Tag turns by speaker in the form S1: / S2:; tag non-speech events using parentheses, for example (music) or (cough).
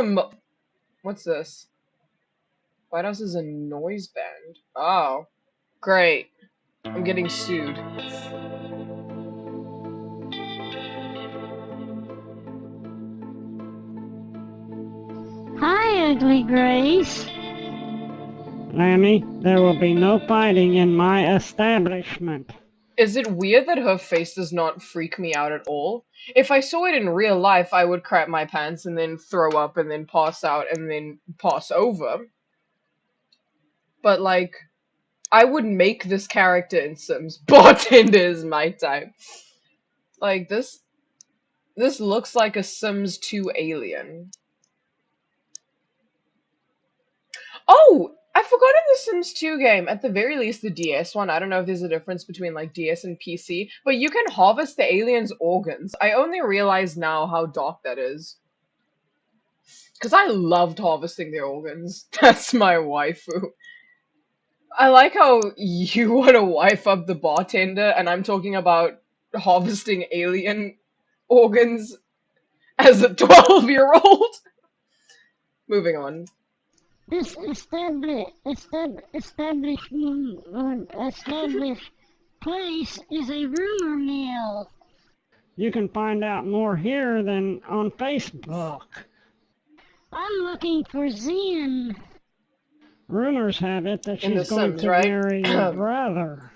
S1: a mo- What's this? White House is a noise band. Oh, great. I'm getting sued.
S2: Hi, Ugly Grace.
S3: Lanny, there will be no fighting in my establishment.
S1: Is it weird that her face does not freak me out at all? If I saw it in real life, I would crap my pants and then throw up and then pass out and then pass over. But like, I would make this character in Sims. (laughs) Bartender is my type. Like this, this looks like a Sims 2 alien. Oh, I forgot in the Sims 2 game, at the very least the DS one, I don't know if there's a difference between like DS and PC, but you can harvest the aliens' organs. I only realize now how dark that is. Because I loved harvesting their organs. (laughs) That's my waifu. I like how you (laughs) want to wife up the bartender, and I'm talking about harvesting alien organs as a (laughs) 12 year old. Moving on.
S2: This established, estab- establishment, established place is a rumor mill.
S3: You can find out more here than on Facebook.
S2: I'm looking for Zen.
S3: Rumors have it that she's going
S1: Sims,
S3: to
S1: right?
S3: marry your (clears throat) brother.